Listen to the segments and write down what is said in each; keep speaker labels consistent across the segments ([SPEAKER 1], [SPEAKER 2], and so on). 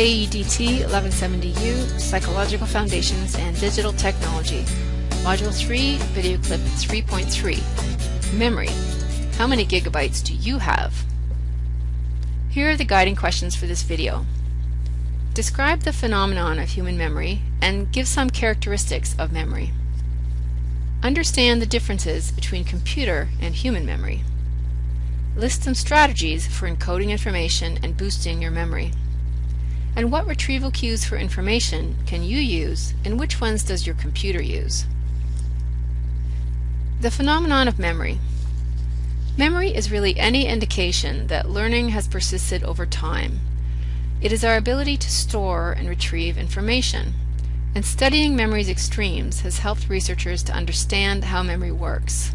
[SPEAKER 1] AEDT 1170U Psychological Foundations and Digital Technology. Module 3, Video Clip 3.3. Memory. How many gigabytes do you have? Here are the guiding questions for this video. Describe the phenomenon of human memory and give some characteristics of memory. Understand the differences between computer and human memory. List some strategies for encoding information and boosting your memory. And what retrieval cues for information can you use and which ones does your computer use? The phenomenon of memory. Memory is really any indication that learning has persisted over time. It is our ability to store and retrieve information. And studying memory's extremes has helped researchers to understand how memory works.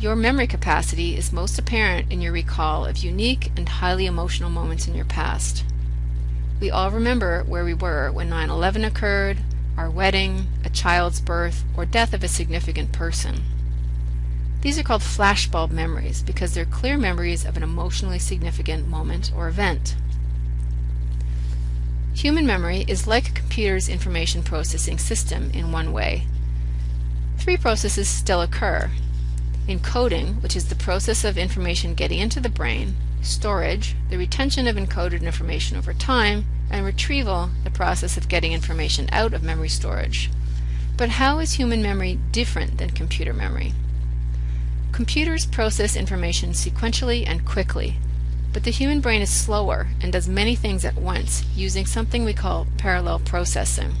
[SPEAKER 1] Your memory capacity is most apparent in your recall of unique and highly emotional moments in your past. We all remember where we were when 9-11 occurred, our wedding, a child's birth, or death of a significant person. These are called flashbulb memories because they're clear memories of an emotionally significant moment or event. Human memory is like a computer's information processing system in one way. Three processes still occur. Encoding, which is the process of information getting into the brain, storage, the retention of encoded information over time, and retrieval, the process of getting information out of memory storage. But how is human memory different than computer memory? Computers process information sequentially and quickly, but the human brain is slower and does many things at once using something we call parallel processing.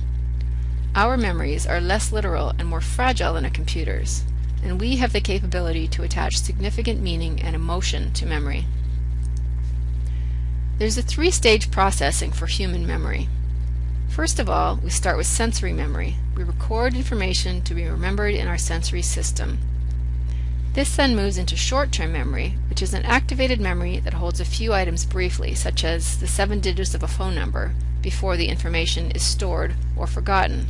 [SPEAKER 1] Our memories are less literal and more fragile than a computer's, and we have the capability to attach significant meaning and emotion to memory. There's a three-stage processing for human memory. First of all, we start with sensory memory. We record information to be remembered in our sensory system. This then moves into short-term memory, which is an activated memory that holds a few items briefly, such as the seven digits of a phone number, before the information is stored or forgotten.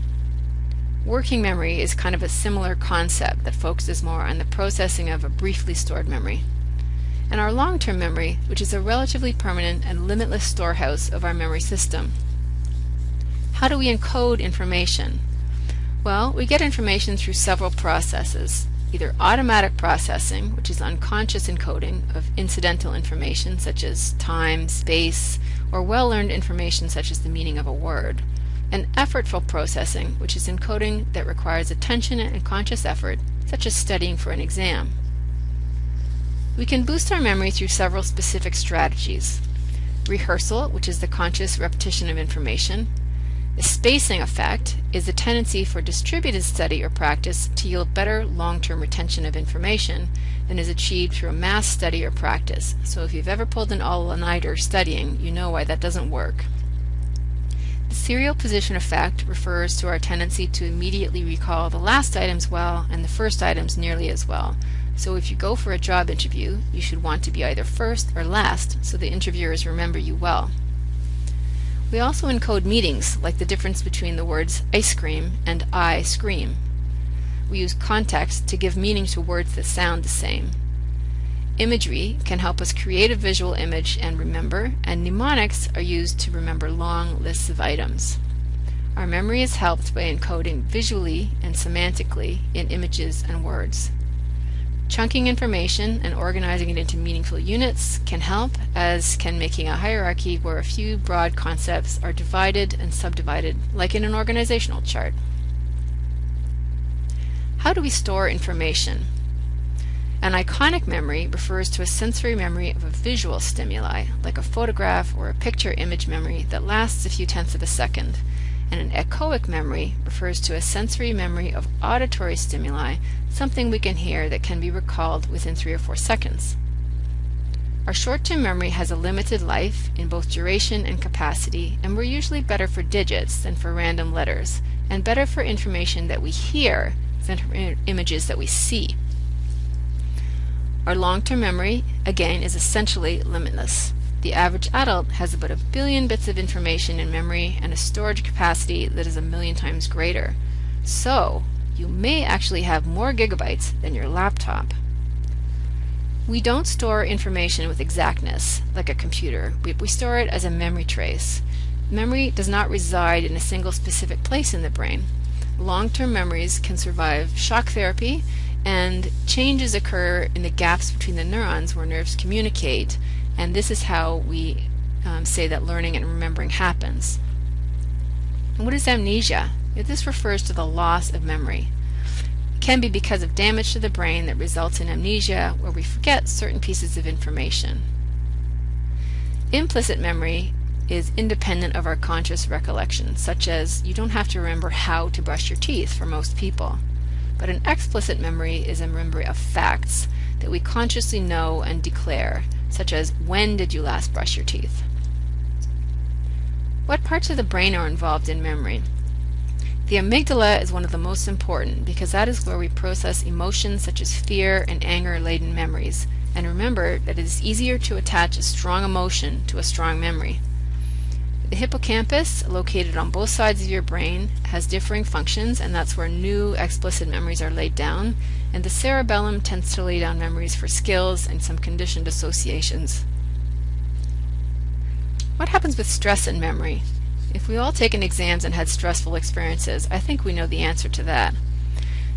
[SPEAKER 1] Working memory is kind of a similar concept that focuses more on the processing of a briefly stored memory. And our long-term memory, which is a relatively permanent and limitless storehouse of our memory system. How do we encode information? Well, we get information through several processes either automatic processing, which is unconscious encoding of incidental information such as time, space, or well-learned information such as the meaning of a word, and effortful processing, which is encoding that requires attention and conscious effort, such as studying for an exam. We can boost our memory through several specific strategies. Rehearsal, which is the conscious repetition of information, the spacing effect is a tendency for distributed study or practice to yield better long-term retention of information than is achieved through a mass study or practice. So if you've ever pulled an all-nighter studying, you know why that doesn't work. Serial position effect refers to our tendency to immediately recall the last items well and the first items nearly as well. So if you go for a job interview, you should want to be either first or last so the interviewers remember you well. We also encode meanings, like the difference between the words ice cream and I scream. We use context to give meaning to words that sound the same. Imagery can help us create a visual image and remember, and mnemonics are used to remember long lists of items. Our memory is helped by encoding visually and semantically in images and words. Chunking information and organizing it into meaningful units can help, as can making a hierarchy where a few broad concepts are divided and subdivided, like in an organizational chart. How do we store information? An iconic memory refers to a sensory memory of a visual stimuli, like a photograph or a picture image memory that lasts a few tenths of a second and an echoic memory refers to a sensory memory of auditory stimuli, something we can hear that can be recalled within three or four seconds. Our short-term memory has a limited life in both duration and capacity, and we're usually better for digits than for random letters, and better for information that we hear than for images that we see. Our long-term memory, again, is essentially limitless. The average adult has about a billion bits of information in memory and a storage capacity that is a million times greater. So, you may actually have more gigabytes than your laptop. We don't store information with exactness, like a computer. We, we store it as a memory trace. memory does not reside in a single specific place in the brain. Long-term memories can survive shock therapy and changes occur in the gaps between the neurons where nerves communicate and this is how we um, say that learning and remembering happens. And what is amnesia? This refers to the loss of memory. It can be because of damage to the brain that results in amnesia where we forget certain pieces of information. Implicit memory is independent of our conscious recollection, such as you don't have to remember how to brush your teeth for most people. But an explicit memory is a memory of facts that we consciously know and declare, such as when did you last brush your teeth? What parts of the brain are involved in memory? The amygdala is one of the most important because that is where we process emotions such as fear and anger-laden memories. And remember that it is easier to attach a strong emotion to a strong memory. The hippocampus, located on both sides of your brain, has differing functions and that's where new explicit memories are laid down, and the cerebellum tends to lay down memories for skills and some conditioned associations. What happens with stress and memory? If we all taken exams and had stressful experiences, I think we know the answer to that.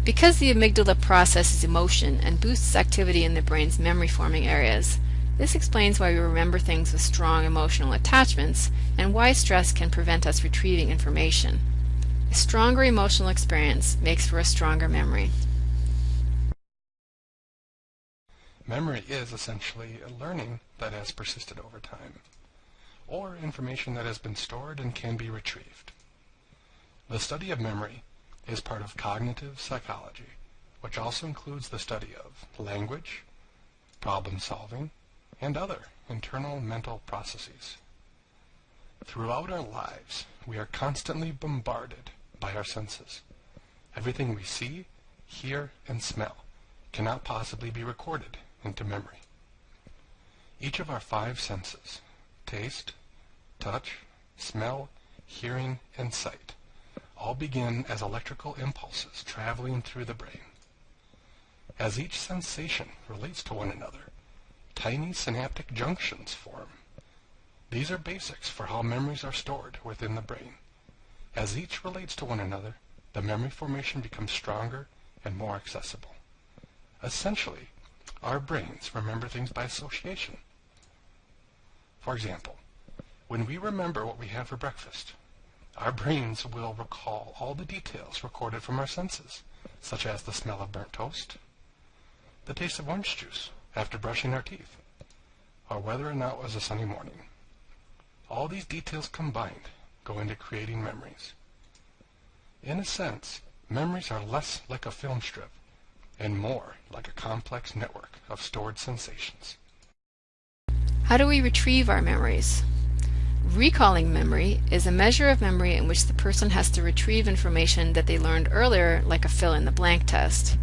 [SPEAKER 1] Because the amygdala processes emotion and boosts activity in the brain's memory forming areas, this explains why we remember things with strong emotional attachments and why stress can prevent us retrieving information. A stronger emotional experience makes for a stronger memory.
[SPEAKER 2] Memory is essentially a learning that has persisted over time, or information that has been stored and can be retrieved. The study of memory is part of cognitive psychology, which also includes the study of language, problem solving, and other internal mental processes. Throughout our lives, we are constantly bombarded by our senses. Everything we see, hear, and smell cannot possibly be recorded into memory. Each of our five senses, taste, touch, smell, hearing, and sight, all begin as electrical impulses traveling through the brain. As each sensation relates to one another, tiny synaptic junctions form. These are basics for how memories are stored within the brain. As each relates to one another, the memory formation becomes stronger and more accessible. Essentially, our brains remember things by association. For example, when we remember what we had for breakfast, our brains will recall all the details recorded from our senses, such as the smell of burnt toast, the taste of orange juice after brushing our teeth, or whether or not it was a sunny morning. All these details combined go into creating memories. In a sense, memories are less like a film strip and more like a complex network of stored sensations.
[SPEAKER 1] How do we retrieve our memories? Recalling memory is a measure of memory in which the person has to retrieve information that they learned earlier like a fill-in-the-blank test.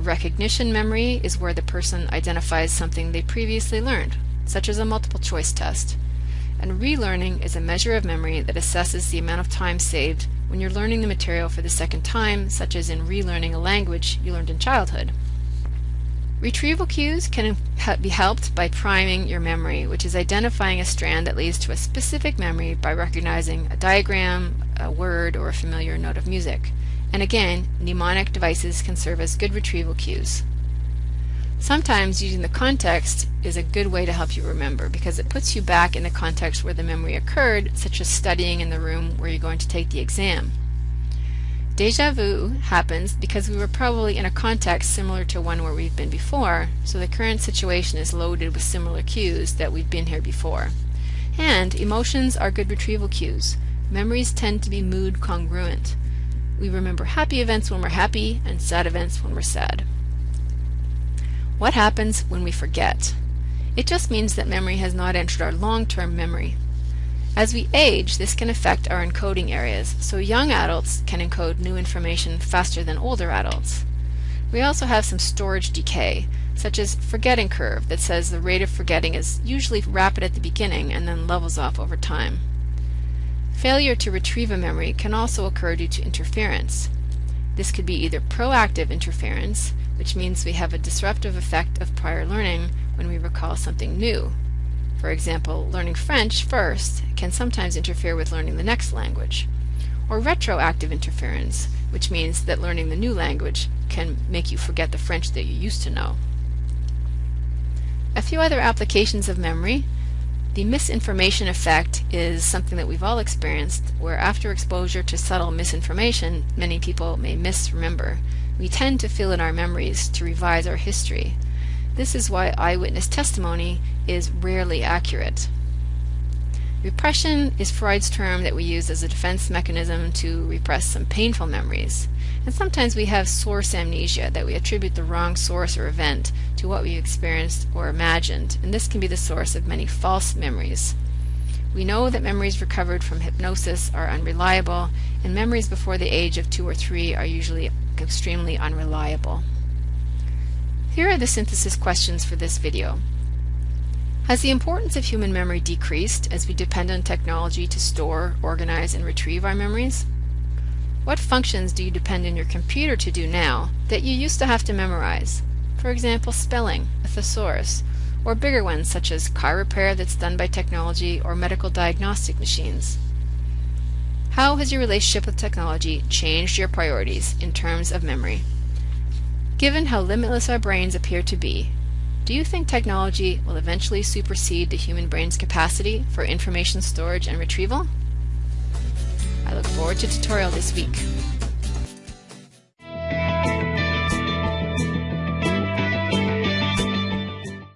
[SPEAKER 1] Recognition memory is where the person identifies something they previously learned, such as a multiple choice test. And relearning is a measure of memory that assesses the amount of time saved when you're learning the material for the second time, such as in relearning a language you learned in childhood. Retrieval cues can be helped by priming your memory, which is identifying a strand that leads to a specific memory by recognizing a diagram, a word, or a familiar note of music. And again, mnemonic devices can serve as good retrieval cues. Sometimes using the context is a good way to help you remember because it puts you back in the context where the memory occurred, such as studying in the room where you're going to take the exam. Deja vu happens because we were probably in a context similar to one where we've been before, so the current situation is loaded with similar cues that we've been here before. And emotions are good retrieval cues. Memories tend to be mood congruent. We remember happy events when we're happy and sad events when we're sad. What happens when we forget? It just means that memory has not entered our long-term memory. As we age, this can affect our encoding areas, so young adults can encode new information faster than older adults. We also have some storage decay, such as forgetting curve that says the rate of forgetting is usually rapid at the beginning and then levels off over time. Failure to retrieve a memory can also occur due to interference. This could be either proactive interference, which means we have a disruptive effect of prior learning when we recall something new. For example, learning French first can sometimes interfere with learning the next language. Or retroactive interference, which means that learning the new language can make you forget the French that you used to know. A few other applications of memory. The misinformation effect is something that we've all experienced, where after exposure to subtle misinformation, many people may misremember. We tend to fill in our memories to revise our history. This is why eyewitness testimony is rarely accurate. Repression is Freud's term that we use as a defense mechanism to repress some painful memories. And sometimes we have source amnesia, that we attribute the wrong source or event to what we experienced or imagined, and this can be the source of many false memories. We know that memories recovered from hypnosis are unreliable, and memories before the age of two or three are usually extremely unreliable. Here are the synthesis questions for this video. Has the importance of human memory decreased as we depend on technology to store, organize, and retrieve our memories? What functions do you depend on your computer to do now that you used to have to memorize? For example, spelling, a thesaurus, or bigger ones such as car repair that's done by technology or medical diagnostic machines. How has your relationship with technology changed your priorities in terms of memory? Given how limitless our brains appear to be, do you think technology will eventually supersede the human brain's capacity for information storage and retrieval? I look forward to tutorial this week.